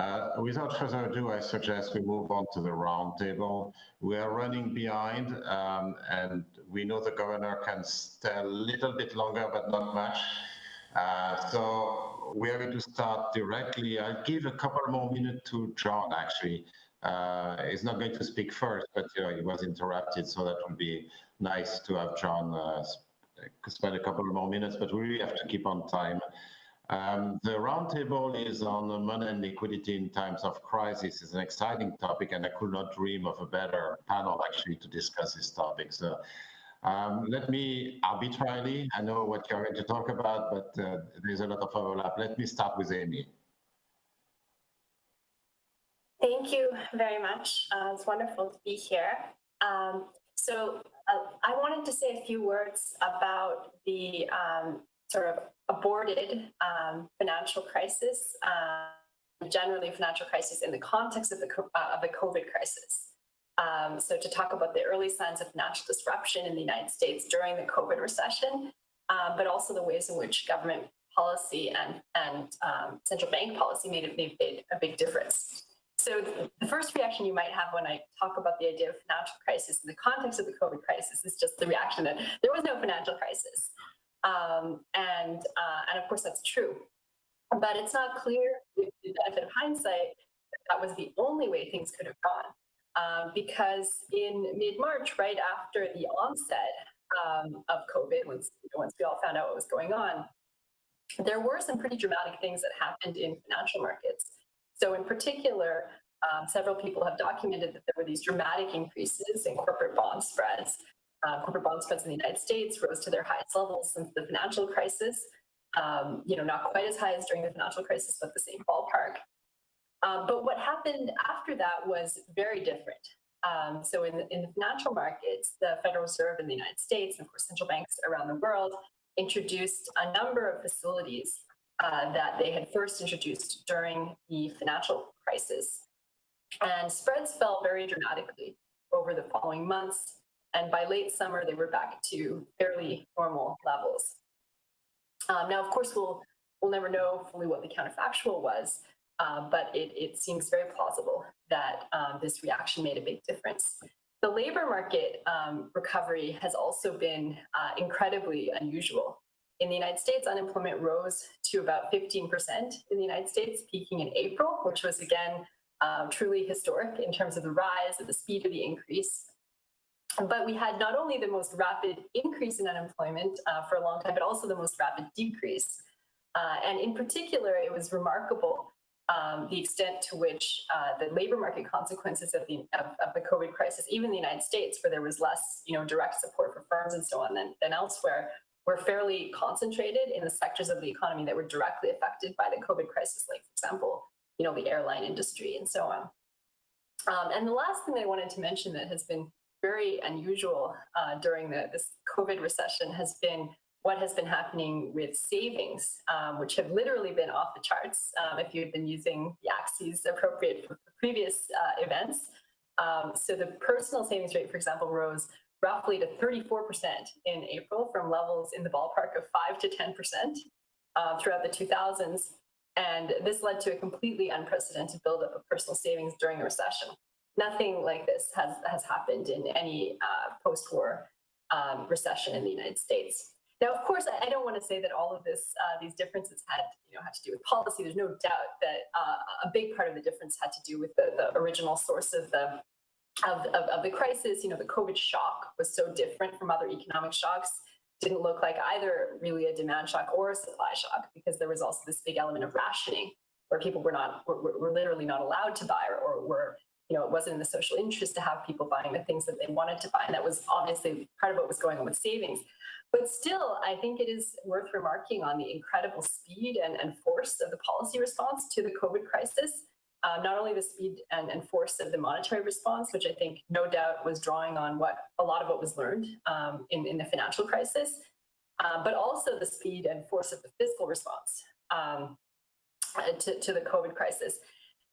Uh, without further ado, I suggest we move on to the roundtable. We are running behind, um, and we know the governor can stay a little bit longer, but not much. Uh, so we are going to start directly. I'll give a couple more minutes to John, actually. Uh, he's not going to speak first, but you know, he was interrupted, so that would be nice to have John uh, spend a couple more minutes, but we really have to keep on time. Um, the roundtable is on money and liquidity in times of crisis. It's an exciting topic, and I could not dream of a better panel actually to discuss this topic. So um, let me arbitrarily, I know what you're going to talk about, but uh, there's a lot of overlap. Let me start with Amy. Thank you very much. Uh, it's wonderful to be here. Um, so uh, I wanted to say a few words about the um, sort of aborted um, financial crisis, uh, generally financial crisis in the context of the, uh, of the COVID crisis. Um, so to talk about the early signs of financial disruption in the United States during the COVID recession, um, but also the ways in which government policy and, and um, central bank policy made, made a big difference. So the first reaction you might have when I talk about the idea of financial crisis in the context of the COVID crisis is just the reaction that there was no financial crisis. Um, and, uh, and of course, that's true. But it's not clear, with the benefit of hindsight, that, that was the only way things could have gone. Um, because in mid-March, right after the onset um, of COVID, once, once we all found out what was going on, there were some pretty dramatic things that happened in financial markets. So in particular, um, several people have documented that there were these dramatic increases in corporate bond spreads uh, corporate bond spreads in the United States rose to their highest levels since the financial crisis. Um, you know, not quite as high as during the financial crisis, but the same ballpark. Um, but what happened after that was very different. Um, so in the, in the financial markets, the Federal Reserve in the United States, and of course central banks around the world, introduced a number of facilities uh, that they had first introduced during the financial crisis. And spreads fell very dramatically over the following months and by late summer, they were back to fairly normal levels. Um, now, of course, we'll, we'll never know fully what the counterfactual was, uh, but it, it seems very plausible that um, this reaction made a big difference. The labor market um, recovery has also been uh, incredibly unusual. In the United States, unemployment rose to about 15% in the United States, peaking in April, which was again uh, truly historic in terms of the rise and the speed of the increase. But we had not only the most rapid increase in unemployment uh, for a long time, but also the most rapid decrease. Uh, and in particular, it was remarkable um, the extent to which uh, the labor market consequences of the, of, of, the COVID crisis, even in the United States, where there was less you know, direct support for firms and so on than, than elsewhere, were fairly concentrated in the sectors of the economy that were directly affected by the COVID crisis, like, for example, you know, the airline industry and so on. Um, and the last thing I wanted to mention that has been very unusual uh, during the, this COVID recession has been what has been happening with savings, um, which have literally been off the charts um, if you've been using the axes appropriate for previous uh, events. Um, so the personal savings rate, for example, rose roughly to 34% in April from levels in the ballpark of 5 to 10% uh, throughout the 2000s. And this led to a completely unprecedented buildup of personal savings during the recession nothing like this has, has happened in any uh, post-war um, recession in the United States. Now, of course, I, I don't want to say that all of this, uh, these differences had, you know, had to do with policy. There's no doubt that uh, a big part of the difference had to do with the, the original source of the of, of, of, the crisis. You know, the COVID shock was so different from other economic shocks. Didn't look like either really a demand shock or a supply shock because there was also this big element of rationing where people were not were, were literally not allowed to buy or, or were you know, it wasn't in the social interest to have people buying the things that they wanted to buy. And that was obviously part of what was going on with savings. But still, I think it is worth remarking on the incredible speed and, and force of the policy response to the COVID crisis. Uh, not only the speed and, and, force of the monetary response, which I think no doubt was drawing on what a lot of what was learned um, in, in, the financial crisis, uh, but also the speed and force of the fiscal response um, to, to the COVID crisis.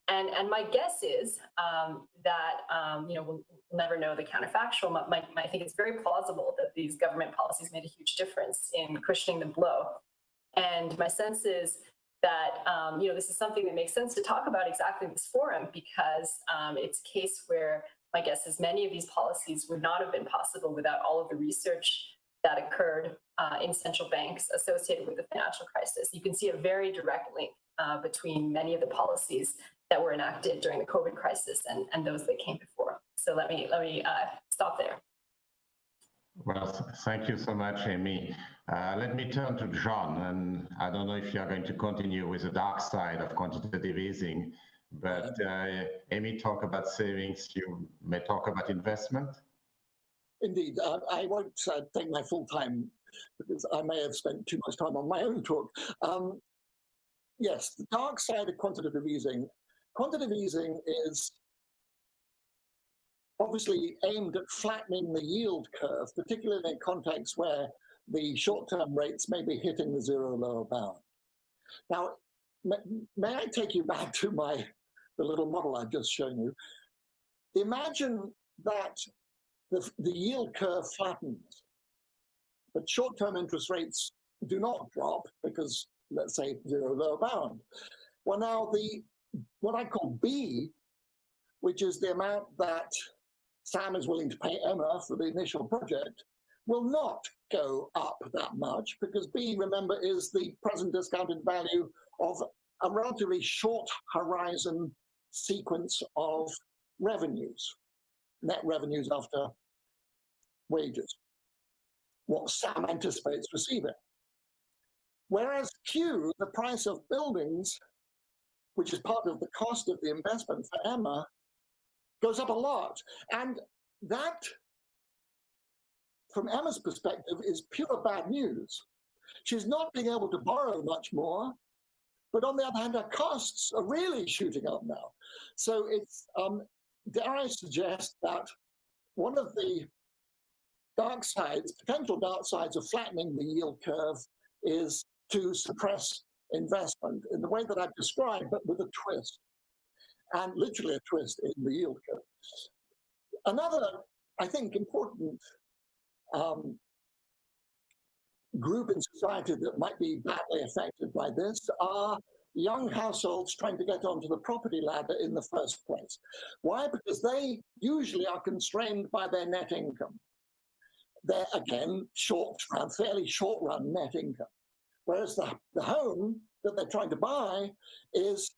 And, and my guess is um, that, um, you know, we'll, never know the counterfactual. My, my, I think it's very plausible that these government policies made a huge difference in cushioning the blow. And my sense is that um, you know this is something that makes sense to talk about exactly in this forum because um, it's a case where my guess is many of these policies would not have been possible without all of the research that occurred uh, in central banks associated with the financial crisis. You can see a very direct link uh, between many of the policies that were enacted during the COVID crisis and, and those that came before. So let me let me uh, stop there. Well, thank you so much, Amy. Uh, let me turn to John, and I don't know if you are going to continue with the dark side of quantitative easing, but uh, Amy talk about savings, you may talk about investment. Indeed, uh, I won't uh, take my full time because I may have spent too much time on my own talk. Um, yes, the dark side of quantitative easing. Quantitative easing is obviously aimed at flattening the yield curve, particularly in contexts where the short-term rates may be hitting the zero lower bound. Now, may, I take you back to my the little model I've just shown you? Imagine that the, the yield curve flattens, but short-term interest rates do not drop because, let's say, zero lower bound. Well, now the what I call B, which is the amount that Sam is willing to pay Emma for the initial project, will not go up that much because B, remember, is the present discounted value of a relatively short horizon sequence of revenues, net revenues after wages, what Sam anticipates receiving. Whereas Q, the price of buildings, which is part of the cost of the investment for Emma, goes up a lot. And that, from Emma's perspective, is pure bad news. She's not being able to borrow much more, but on the other hand, her costs are really shooting up now. So it's, um, dare I suggest that one of the dark sides, potential dark sides of flattening the yield curve is to suppress investment in the way that I've described, but with a twist and literally a twist in the yield curve. Another, I think, important um, group in society that might be badly affected by this are young households trying to get onto the property ladder in the first place. Why? Because they usually are constrained by their net income. They're, again, short fairly short run net income. Whereas the, the home that they're trying to buy is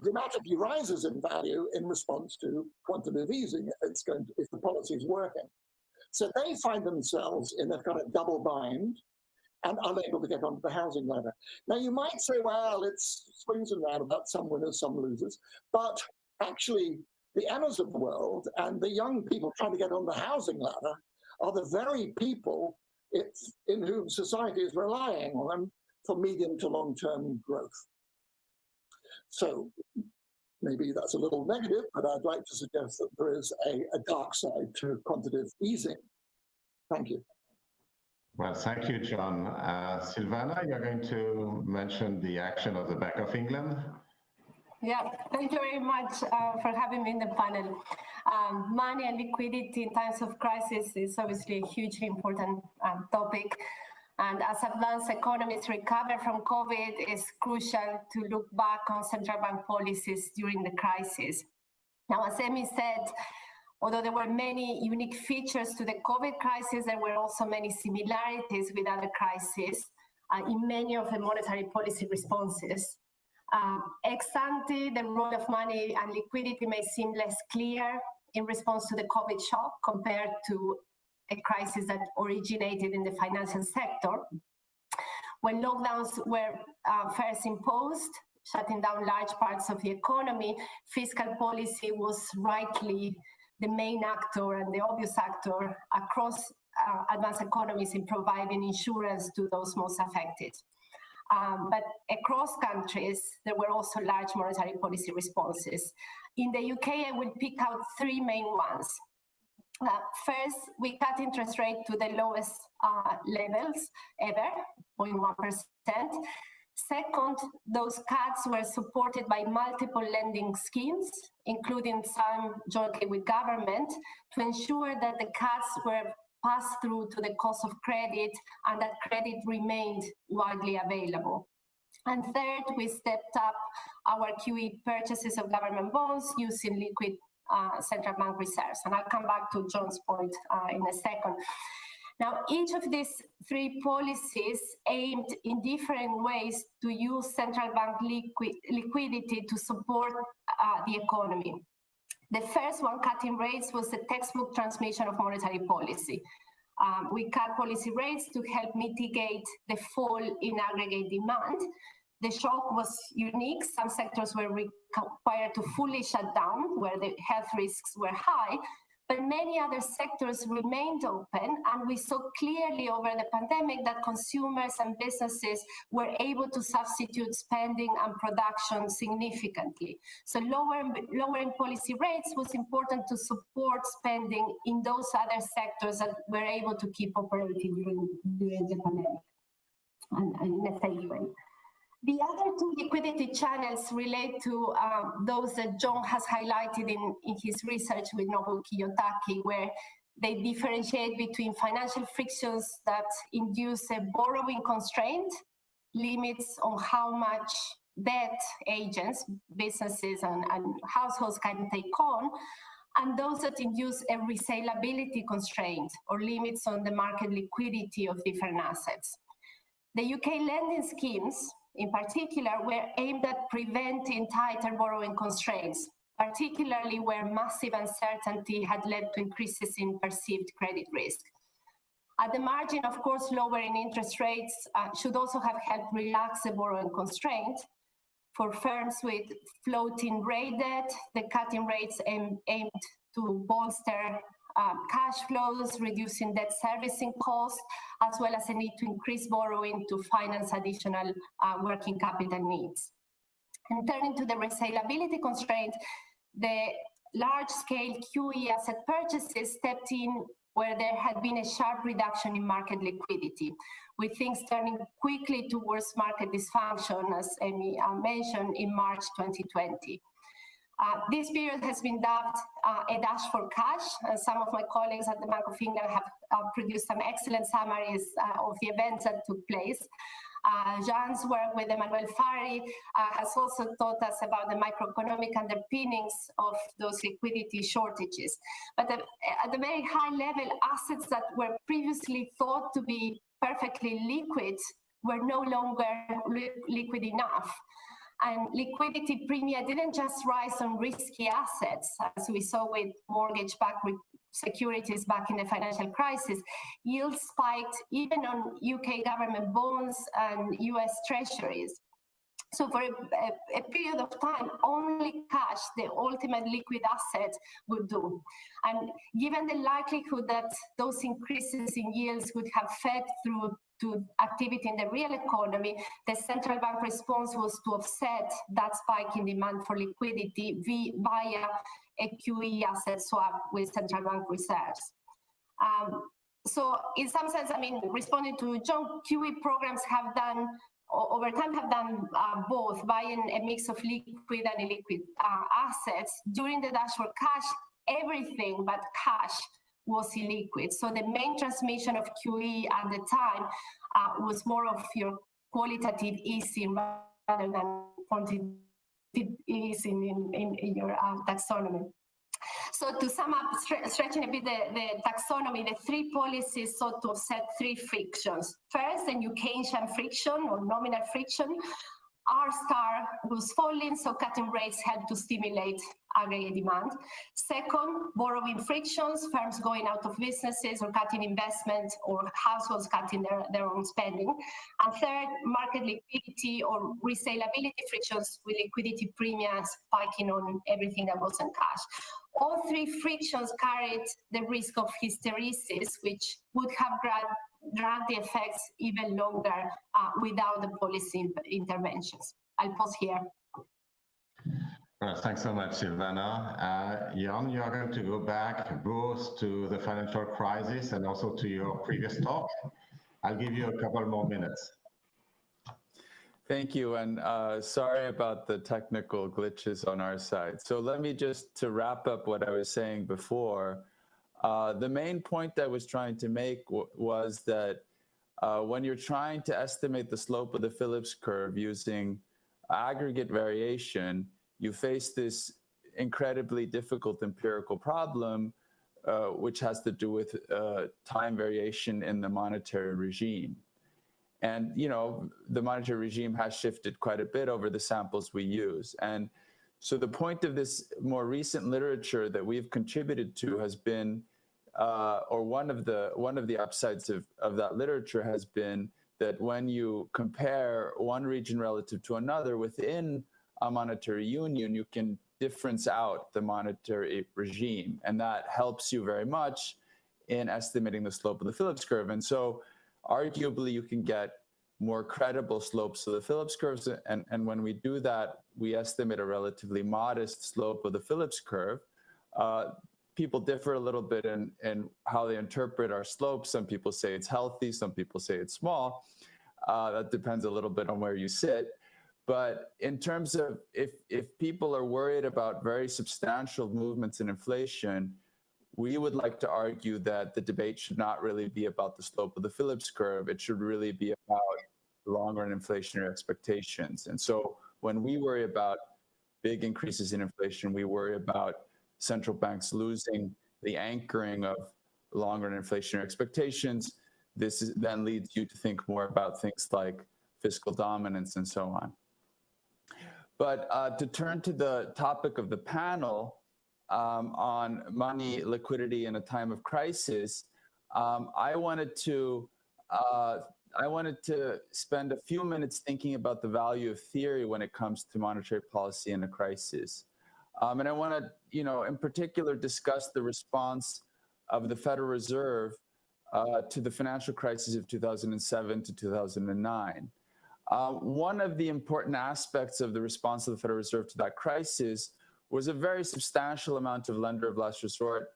dramatically rises in value in response to quantitative easing it's going to, if the policy is working. So they find themselves in a kind of double bind and unable to get onto the housing ladder. Now you might say, well, it's swings and roundabouts, some winners, some losers, but actually the Emmas of the world and the young people trying to get on the housing ladder are the very people in whom society is relying on them for medium to long-term growth. So maybe that's a little negative, but I'd like to suggest that there is a, a dark side to quantitative easing. Thank you. Well, thank you, John. Uh, Silvana, you're going to mention the action of the Bank of England. Yeah, thank you very much uh, for having me in the panel. Um, money and liquidity in times of crisis is obviously a hugely important um, topic. And as advanced economies recover from COVID, it's crucial to look back on central bank policies during the crisis. Now, as Amy said, although there were many unique features to the COVID crisis, there were also many similarities with other crises uh, in many of the monetary policy responses. Um, ex ante, the role of money and liquidity may seem less clear in response to the COVID shock compared to a crisis that originated in the financial sector. When lockdowns were uh, first imposed, shutting down large parts of the economy, fiscal policy was rightly the main actor and the obvious actor across uh, advanced economies in providing insurance to those most affected. Um, but across countries, there were also large monetary policy responses. In the UK, I will pick out three main ones. Uh, first, we cut interest rate to the lowest uh, levels ever, 0.1%. Second, those cuts were supported by multiple lending schemes, including some jointly with government, to ensure that the cuts were passed through to the cost of credit and that credit remained widely available. And third, we stepped up our QE purchases of government bonds using liquid uh, central bank reserves. And I'll come back to John's point uh, in a second. Now, each of these three policies aimed in different ways to use central bank liquid, liquidity to support uh, the economy. The first one, cutting rates, was the textbook transmission of monetary policy. Um, we cut policy rates to help mitigate the fall in aggregate demand. The shock was unique. Some sectors were required to fully shut down where the health risks were high, but many other sectors remained open and we saw clearly over the pandemic that consumers and businesses were able to substitute spending and production significantly. So lowering, lowering policy rates was important to support spending in those other sectors that were able to keep operating during, during the pandemic and, and in a safe way. The other two liquidity channels relate to um, those that John has highlighted in, in his research with Nobuo Kiyotaki, where they differentiate between financial frictions that induce a borrowing constraint, limits on how much debt agents, businesses and, and households can take on, and those that induce a resaleability constraint or limits on the market liquidity of different assets. The UK lending schemes in particular were aimed at preventing tighter borrowing constraints, particularly where massive uncertainty had led to increases in perceived credit risk. At the margin, of course, lowering interest rates uh, should also have helped relax the borrowing constraint. For firms with floating rate debt, the cutting rates aim, aimed to bolster um, cash flows, reducing debt servicing costs, as well as a need to increase borrowing to finance additional uh, working capital needs. And turning to the resaleability constraint, the large-scale QE asset purchases stepped in where there had been a sharp reduction in market liquidity, with things turning quickly towards market dysfunction, as Amy uh, mentioned, in March 2020. Uh, this period has been dubbed uh, a dash for cash. Uh, some of my colleagues at the Bank of England have uh, produced some excellent summaries uh, of the events that took place. Jean's work with Emmanuel Farhi has also taught us about the microeconomic underpinnings of those liquidity shortages. But at, at a very high level, assets that were previously thought to be perfectly liquid were no longer li liquid enough. And liquidity premia didn't just rise on risky assets, as we saw with mortgage-backed securities back in the financial crisis. Yields spiked even on UK government bonds and US treasuries. So for a, a, a, period of time, only cash, the ultimate liquid asset, would do. And given the likelihood that those increases in yields would have fed through to activity in the real economy, the central bank response was to offset that spike in demand for liquidity via a QE asset swap with central bank reserves. Um, so in some sense, I mean, responding to John, QE programs have done over time have done uh, both, buying a mix of liquid and illiquid uh, assets. During the dash for cash, everything but cash was illiquid. So the main transmission of QE at the time uh, was more of your qualitative easing rather than quantitative easing in, in, in your uh, taxonomy. So to sum up, stretching a bit the, the, taxonomy, the three policies sought to offset three frictions. First, the New Keynesian friction or nominal friction, R star was falling, so cutting rates helped to stimulate aggregate demand. Second, borrowing frictions, firms going out of businesses or cutting investment or households cutting their, their own spending. And third, market liquidity or resaleability frictions with liquidity premiums spiking on everything that wasn't cash. All three frictions carried the risk of hysteresis, which would have grabbed drag the effects even longer uh, without the policy interventions. I'll pause here. Well, thanks so much, Silvana. Uh, Jan, you are going to go back both to the financial crisis and also to your previous talk. I'll give you a couple more minutes. Thank you, and uh, sorry about the technical glitches on our side. So let me just, to wrap up what I was saying before, uh, the main point I was trying to make was that uh, when you're trying to estimate the slope of the Phillips curve using aggregate variation, you face this incredibly difficult empirical problem, uh, which has to do with uh, time variation in the monetary regime. And, you know, the monetary regime has shifted quite a bit over the samples we use. And so the point of this more recent literature that we've contributed to has been, uh, or one of the one of the upsides of, of that literature has been that when you compare one region relative to another within a monetary union, you can difference out the monetary regime. And that helps you very much in estimating the slope of the Phillips curve. And so arguably you can get more credible slopes of the Phillips curves. And, and when we do that, we estimate a relatively modest slope of the Phillips curve. Uh, people differ a little bit in, in how they interpret our slope. Some people say it's healthy, some people say it's small. Uh, that depends a little bit on where you sit. But in terms of if, if people are worried about very substantial movements in inflation, we would like to argue that the debate should not really be about the slope of the Phillips curve. It should really be about long run inflationary expectations. And so when we worry about big increases in inflation, we worry about central banks losing the anchoring of long run inflationary expectations. This is, then leads you to think more about things like fiscal dominance and so on. But uh, to turn to the topic of the panel um, on money, liquidity in a time of crisis, um, I wanted to uh, I wanted to spend a few minutes thinking about the value of theory when it comes to monetary policy in a crisis. Um, and I want to, you know, in particular, discuss the response of the Federal Reserve uh, to the financial crisis of 2007 to 2009. Uh, one of the important aspects of the response of the Federal Reserve to that crisis was a very substantial amount of lender of last resort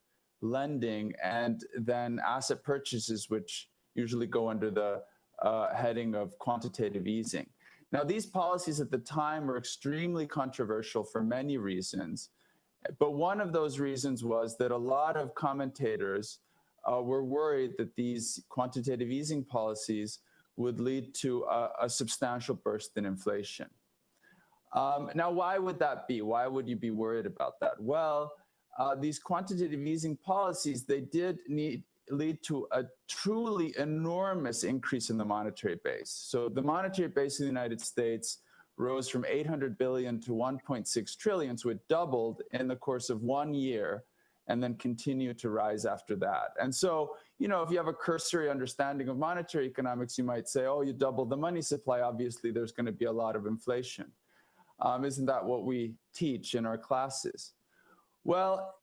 lending and then asset purchases, which usually go under the uh, heading of quantitative easing. Now, these policies at the time were extremely controversial for many reasons. But one of those reasons was that a lot of commentators uh, were worried that these quantitative easing policies would lead to a, a substantial burst in inflation. Um, now, why would that be? Why would you be worried about that? Well, uh, these quantitative easing policies, they did need lead to a truly enormous increase in the monetary base. So the monetary base in the United States rose from 800 billion to 1.6 trillion, so it doubled in the course of one year and then continued to rise after that. And so, you know, if you have a cursory understanding of monetary economics, you might say, oh, you doubled the money supply, obviously there's going to be a lot of inflation. Um, isn't that what we teach in our classes? Well,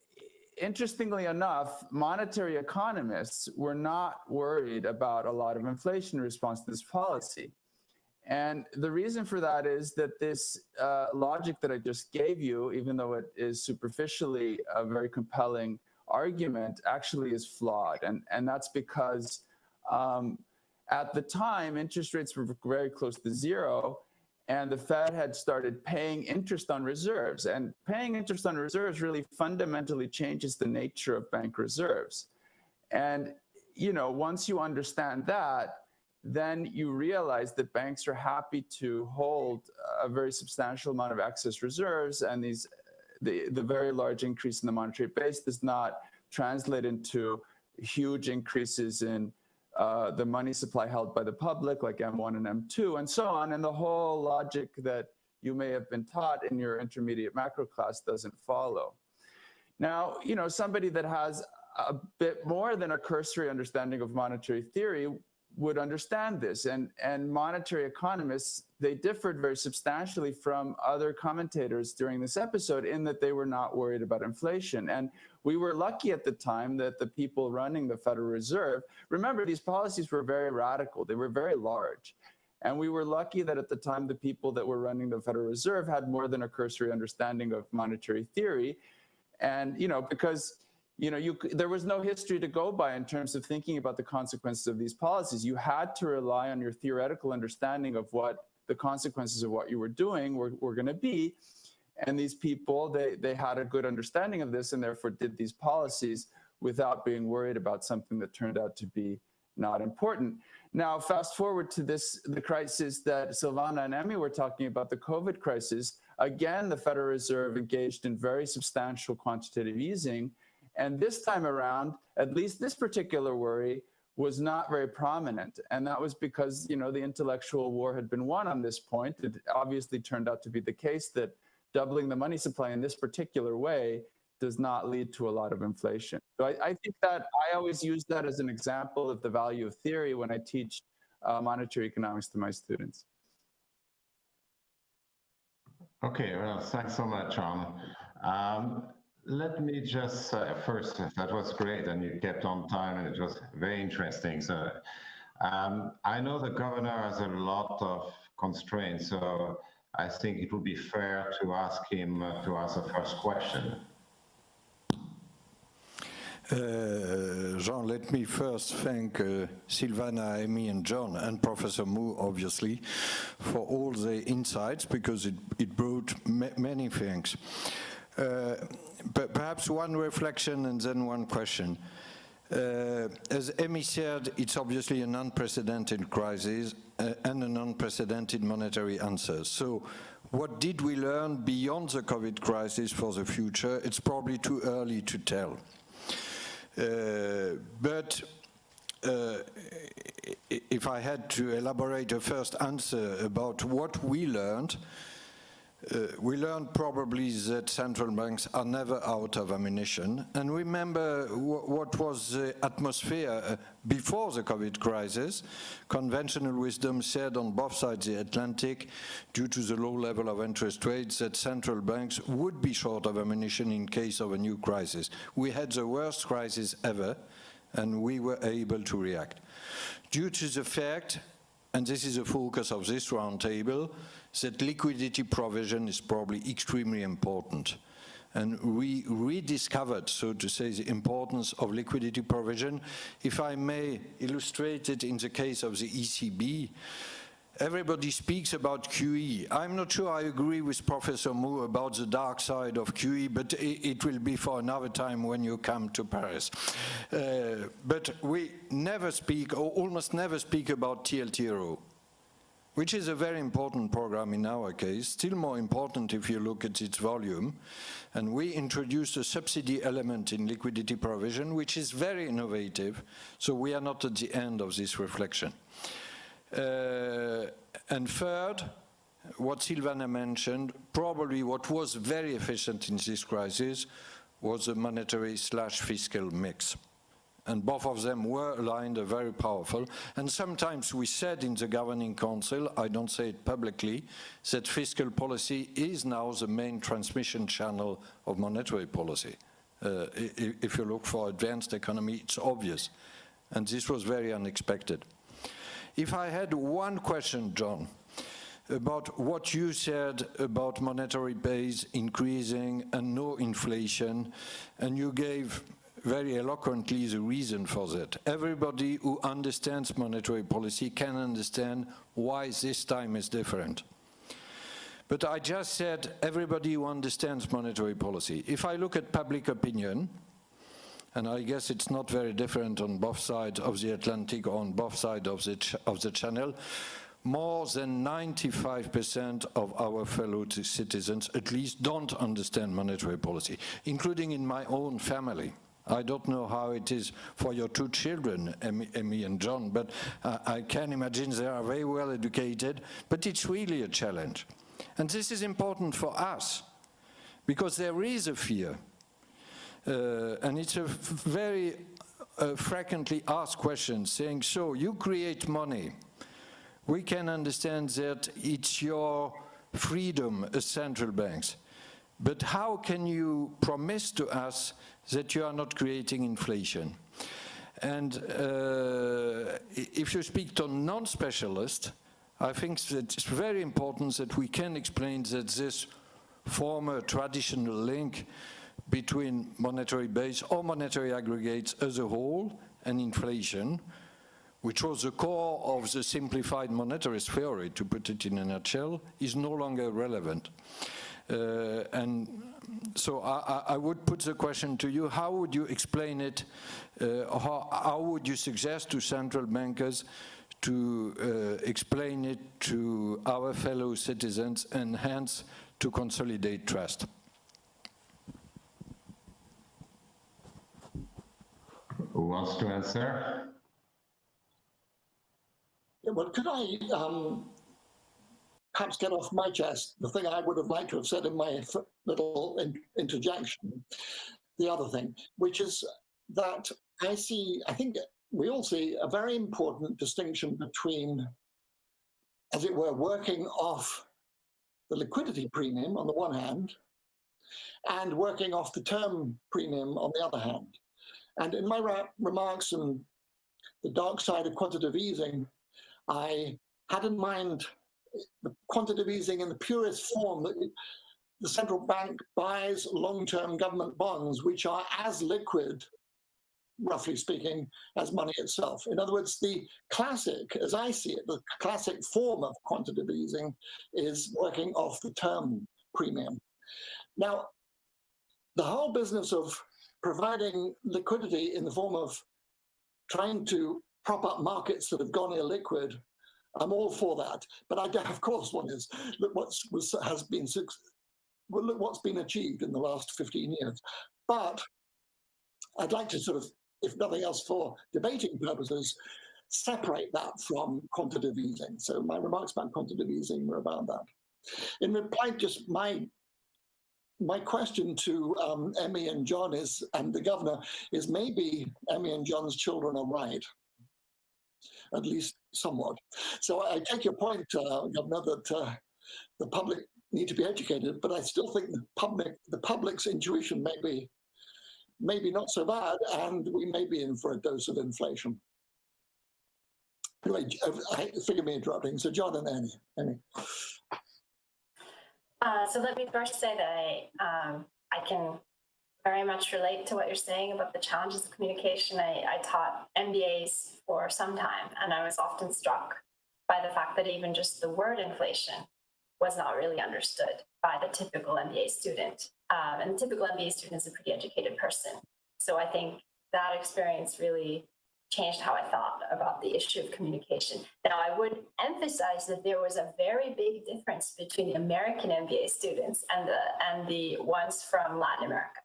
interestingly enough, monetary economists were not worried about a lot of inflation in response to this policy. And the reason for that is that this uh, logic that I just gave you, even though it is superficially a very compelling argument, actually is flawed. And, and that's because um, at the time, interest rates were very close to zero and the Fed had started paying interest on reserves. And paying interest on reserves really fundamentally changes the nature of bank reserves. And, you know, once you understand that, then you realize that banks are happy to hold a very substantial amount of excess reserves and these the, the very large increase in the monetary base does not translate into huge increases in uh, the money supply held by the public, like M1 and M2, and so on. And the whole logic that you may have been taught in your intermediate macro class doesn't follow. Now, you know, somebody that has a bit more than a cursory understanding of monetary theory would understand this. And, and monetary economists, they differed very substantially from other commentators during this episode in that they were not worried about inflation. And we were lucky at the time that the people running the Federal Reserve, remember, these policies were very radical, they were very large. And we were lucky that at the time the people that were running the Federal Reserve had more than a cursory understanding of monetary theory. And, you know, because you know, you, there was no history to go by in terms of thinking about the consequences of these policies. You had to rely on your theoretical understanding of what the consequences of what you were doing were, were going to be. And these people, they, they had a good understanding of this and therefore did these policies without being worried about something that turned out to be not important. Now, fast forward to this, the crisis that Silvana and Emi were talking about, the COVID crisis. Again, the Federal Reserve engaged in very substantial quantitative easing. And this time around, at least this particular worry was not very prominent. And that was because, you know, the intellectual war had been won on this point. It obviously turned out to be the case that doubling the money supply in this particular way does not lead to a lot of inflation. So I, I think that I always use that as an example of the value of theory when I teach uh, monetary economics to my students. Okay, well, thanks so much, John. Um, let me just uh, first, that was great, and you kept on time, and it was very interesting. So, um, I know the governor has a lot of constraints, so I think it would be fair to ask him uh, to ask the first question. Uh, Jean, let me first thank uh, Silvana, Amy, and John, and Professor Moore, obviously, for all the insights, because it, it brought ma many things. Uh, but perhaps one reflection and then one question. Uh, as Amy said, it's obviously an unprecedented crisis uh, and an unprecedented monetary answer. So what did we learn beyond the COVID crisis for the future? It's probably too early to tell. Uh, but uh, if I had to elaborate a first answer about what we learned, uh, we learned probably that central banks are never out of ammunition. And remember what was the atmosphere uh, before the COVID crisis. Conventional wisdom said on both sides of the Atlantic, due to the low level of interest rates, that central banks would be short of ammunition in case of a new crisis. We had the worst crisis ever, and we were able to react. Due to the fact, and this is the focus of this roundtable, that liquidity provision is probably extremely important. And we rediscovered, so to say, the importance of liquidity provision. If I may illustrate it in the case of the ECB, everybody speaks about QE. I'm not sure I agree with Professor Moore about the dark side of QE, but it, will be for another time when you come to Paris. Uh, but we never speak, or almost never speak about TLTRO which is a very important program in our case, still more important if you look at its volume. And we introduced a subsidy element in liquidity provision, which is very innovative, so we are not at the end of this reflection. Uh, and third, what Silvana mentioned, probably what was very efficient in this crisis was the monetary slash fiscal mix and both of them were aligned, uh, very powerful. And sometimes we said in the governing council, I don't say it publicly, that fiscal policy is now the main transmission channel of monetary policy. Uh, if you look for advanced economy, it's obvious. And this was very unexpected. If I had one question, John, about what you said about monetary base increasing and no inflation, and you gave very eloquently the reason for that. Everybody who understands monetary policy can understand why this time is different. But I just said everybody who understands monetary policy. If I look at public opinion, and I guess it's not very different on both sides of the Atlantic or on both sides of the, of the channel, more than 95% of our fellow citizens at least don't understand monetary policy, including in my own family. I don't know how it is for your two children, Emi, and John, but uh, I can imagine they are very well educated, but it's really a challenge. And this is important for us, because there is a fear. Uh, and it's a very uh, frequently asked question, saying, so you create money. We can understand that it's your freedom as central banks. But how can you promise to us that you are not creating inflation? And uh, if you speak to non-specialists, I think that it's very important that we can explain that this former traditional link between monetary base or monetary aggregates as a whole and inflation, which was the core of the simplified monetarist theory, to put it in a nutshell, is no longer relevant. Uh, and so I, I, would put the question to you, how would you explain it, uh, how, how would you suggest to central bankers to uh, explain it to our fellow citizens and hence to consolidate trust. Who wants to answer? Yeah, well, could I um, perhaps get off my chest the thing I would have liked to have said in my little in- interjection? The other thing, which is that I see, I think we all see a very important distinction between, as it were, working off the liquidity premium on the one hand and working off the term premium on the other hand. And in my remarks and the dark side of quantitative easing, I had in mind the quantitative easing in the purest form that the central bank buys long-term government bonds, which are as liquid, roughly speaking, as money itself. In other words, the classic, as I see it, the classic form of quantitative easing is working off the term premium. Now, the whole business of providing liquidity in the form of trying to prop up markets that have gone illiquid, I'm all for that. But I, of course, one is look what's was, has been well, look what's been achieved in the last 15 years. But I'd like to sort of, if nothing else for debating purposes, separate that from quantitative easing. So my remarks about quantitative easing were about that. In reply, just my my question to um, Emi and John is, and the governor, is maybe Emi and John's children are right, at least somewhat. So I take your point, uh, that uh, the public need to be educated, but I still think the public, the public's intuition may be, maybe not so bad, and we may be in for a dose of inflation. Anyway, uh, I, forgive me interrupting. So John and Annie, Annie. Uh, so let me first say that I, um, I can very much relate to what you're saying about the challenges of communication. I, I taught MBAs for some time, and I was often struck by the fact that even just the word inflation was not really understood by the typical MBA student. Um, and the typical MBA student is a pretty educated person. So I think that experience really changed how I thought about the issue of communication. Now, I would emphasize that there was a very big difference between the American MBA students and the and the ones from Latin America.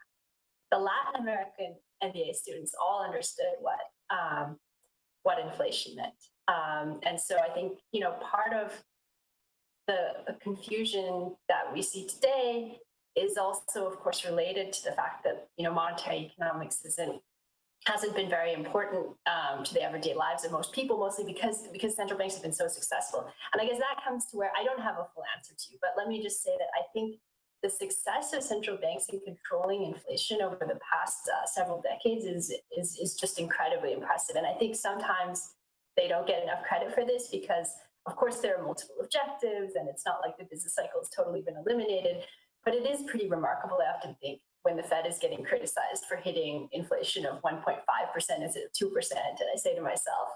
The Latin American MBA students all understood what um, what inflation meant, um, and so I think you know part of the, the confusion that we see today is also, of course, related to the fact that you know monetary economics isn't hasn't been very important um, to the everyday lives of most people, mostly because because central banks have been so successful. And I guess that comes to where I don't have a full answer to, but let me just say that I think the success of central banks in controlling inflation over the past uh, several decades is, is is just incredibly impressive. And I think sometimes they don't get enough credit for this because, of course, there are multiple objectives, and it's not like the business cycle has totally been eliminated. But it is pretty remarkable, I often think, when the Fed is getting criticized for hitting inflation of 1.5% instead of 2%. And I say to myself,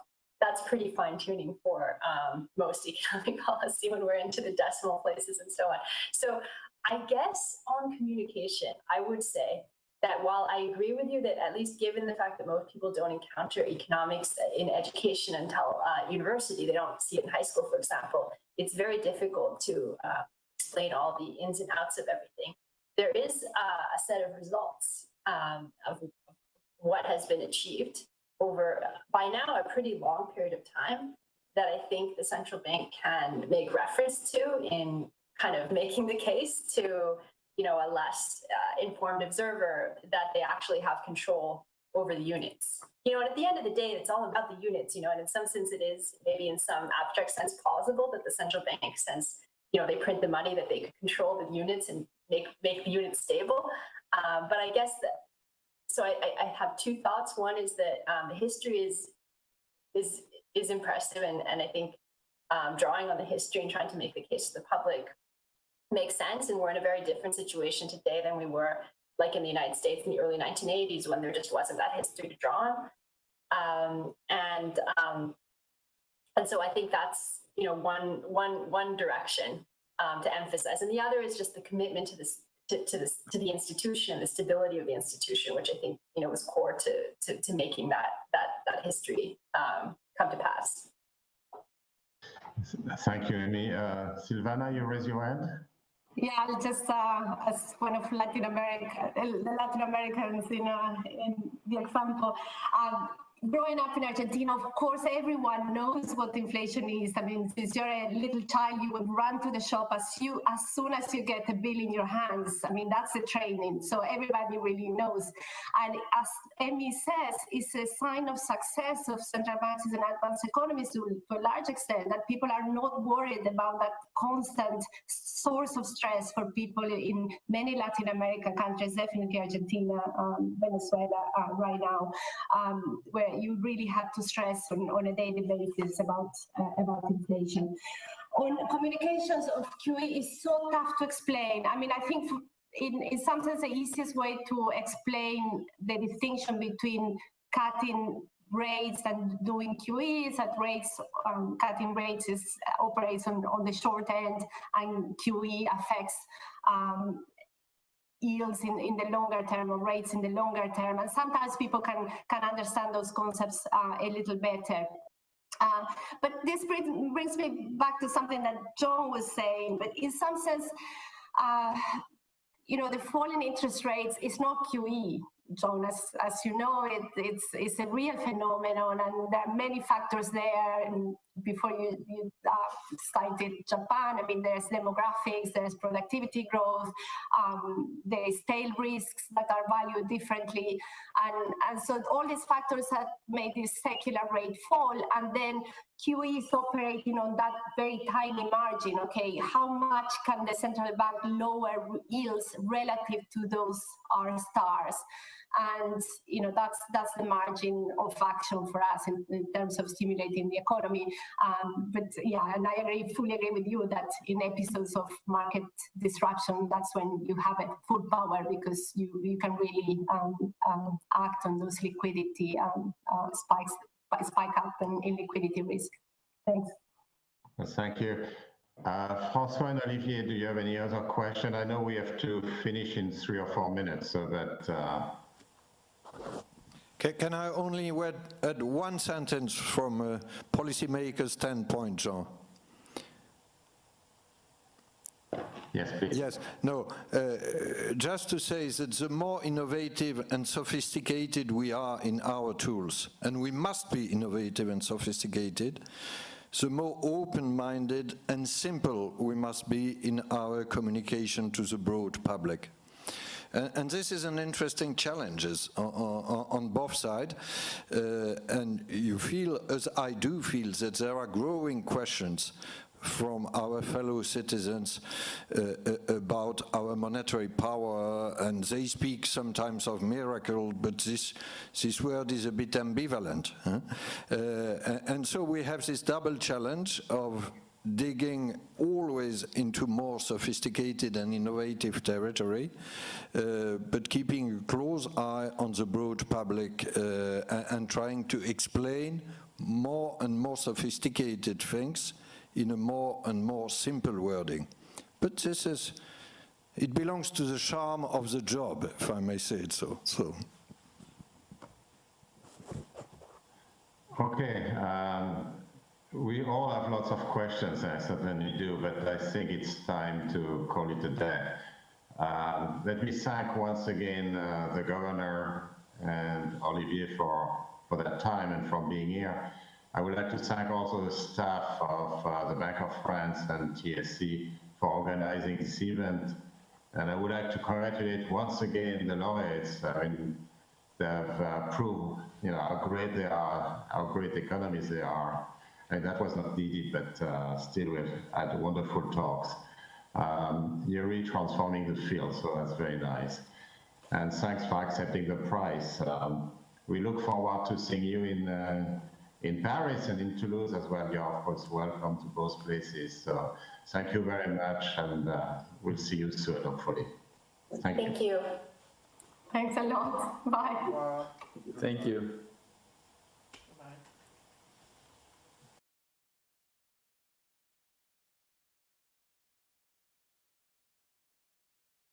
that's pretty fine tuning for um, most economic policy when we're into the decimal places and so on. So I guess on communication, I would say that while I agree with you that at least given the fact that most people don't encounter economics in education until uh, university, they don't see it in high school, for example, it's very difficult to uh, explain all the ins and outs of everything there is uh, a set of results um, of what has been achieved over by now a pretty long period of time that I think the central bank can make reference to in kind of making the case to you know a less uh, informed observer that they actually have control over the units. You know, and at the end of the day, it's all about the units. You know, and in some sense, it is maybe in some abstract sense plausible that the central bank, since you know they print the money, that they control the units and make make the units stable. Um, but I guess that so I, I, have two thoughts. One is that um, the history is is is impressive, and and I think um, drawing on the history and trying to make the case to the public makes sense. And we're in a very different situation today than we were like in the United States in the early 1980s when there just wasn't that history to draw on. Um, and um, and so I think that's you know one one one direction um, to emphasize. And the other is just the commitment to this to, to this to the institution, the stability of the institution, which I think you know was core to to, to making that that that history um, come to pass. Thank you, Amy. Uh, Silvana, you raise your hand? Yeah, I'll just uh, as one of Latin America, the Latin Americans in, uh, in the example. Um, growing up in Argentina, of course, everyone knows what inflation is. I mean, since you're a little child, you would run to the shop as you as soon as you get a bill in your hands. I mean, that's the training. So everybody really knows. And as Emi says, it's a sign of success of central banks and advanced economies to, to a large extent that people are not worried about that constant source of stress for people in many Latin American countries, definitely Argentina, um, Venezuela uh, right now, um, where you really have to stress on, on a daily basis about uh, about inflation. On communications of QE is so tough to explain. I mean, I think in, in some sense the easiest way to explain the distinction between cutting rates and doing QE is that rates um, cutting rates is operates on, on the short end and QE affects um, yields in, in the longer term or rates in the longer term. And sometimes people can, can understand those concepts uh, a little better. Uh, but this brings, me back to something that John was saying, but in some sense, uh, you know, the falling interest rates is not QE. John, as, as you know, it, it's, it's a real phenomenon and there are many factors there. Before you, you uh, cited Japan, I mean, there's demographics, there's productivity growth, um, there's tail risks that are valued differently. And, and so all these factors have made this secular rate fall. And then QE is operating on that very tiny margin. Okay, how much can the central bank lower yields relative to those R stars? And you know that's that's the margin of action for us in, in terms of stimulating the economy. Um, but yeah, and I agree, fully agree with you that in episodes of market disruption, that's when you have a full power because you you can really um, um, act on those liquidity um, uh, spikes spike up in, in liquidity risk. Thanks. Thank you. Uh, François and Olivier, do you have any other question? I know we have to finish in three or four minutes, so that uh, Ca- Can I only add, add one sentence from a policymaker's standpoint, Jean? yes, please. Yes, no, uh, just to say that the more innovative and sophisticated we are in our tools, and we must be innovative and sophisticated, the more open-minded and simple we must be in our communication to the broad public. And, this is an interesting challenge on both sides. Uh, and you feel, as I do feel, that there are growing questions from our fellow citizens uh, uh, about our monetary power and they speak sometimes of miracle but this this word is a bit ambivalent huh? uh, and so we have this double challenge of digging always into more sophisticated and innovative territory, uh, but keeping a close eye on the broad public uh, and trying to explain more and more sophisticated things in a more and more simple wording. But this is, it belongs to the charm of the job, if I may say it so. so. Okay. Um, we all have lots of questions, I certainly do, but I think it's time to call it a day. Um, let me thank once again uh, the governor and Olivier for, for that time and for being here. I would like to thank also the staff of uh, the Bank of France and TSE for organizing this event. And I would like to congratulate once again the laureates. I mean, they have uh, proved, you know, how great they are, how great economies they are. And that was not needed, but uh, still we've had wonderful talks. Um, you're really transforming the field, so that's very nice. And thanks for accepting the prize. Um, we look forward to seeing you in uh, in Paris and in Toulouse as well. You're of course welcome to both places. So thank you very much, and uh, we'll see you soon, hopefully. Thank you. Thank you. Thanks a lot. Bye. Thank you.